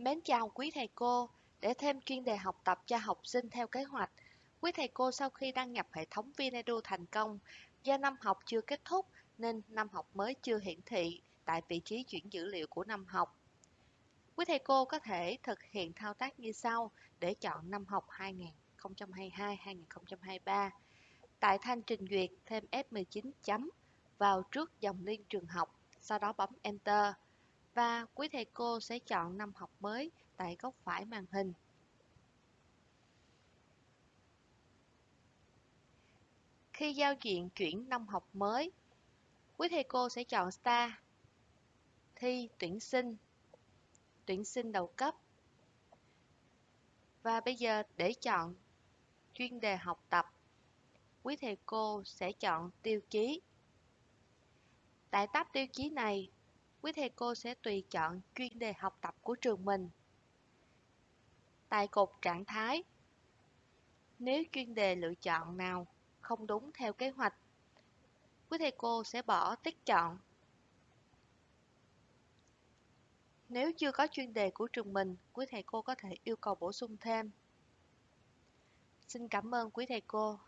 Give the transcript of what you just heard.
Mến chào quý thầy cô, để thêm chuyên đề học tập cho học sinh theo kế hoạch. Quý thầy cô sau khi đăng nhập hệ thống Vinedu thành công, do năm học chưa kết thúc nên năm học mới chưa hiển thị tại vị trí chuyển dữ liệu của năm học. Quý thầy cô có thể thực hiện thao tác như sau để chọn năm học 2022-2023. Tại thanh trình duyệt thêm F19 chấm vào trước dòng liên trường học, sau đó bấm Enter và quý thầy cô sẽ chọn năm học mới tại góc phải màn hình. Khi giao diện chuyển năm học mới, quý thầy cô sẽ chọn Star, thi tuyển sinh, tuyển sinh đầu cấp. Và bây giờ để chọn chuyên đề học tập, quý thầy cô sẽ chọn tiêu chí. Tại tab tiêu chí này, quý thầy cô sẽ tùy chọn chuyên đề học tập của trường mình. Tại cột trạng thái, nếu chuyên đề lựa chọn nào không đúng theo kế hoạch, quý thầy cô sẽ bỏ tích chọn. Nếu chưa có chuyên đề của trường mình, quý thầy cô có thể yêu cầu bổ sung thêm. Xin cảm ơn quý thầy cô.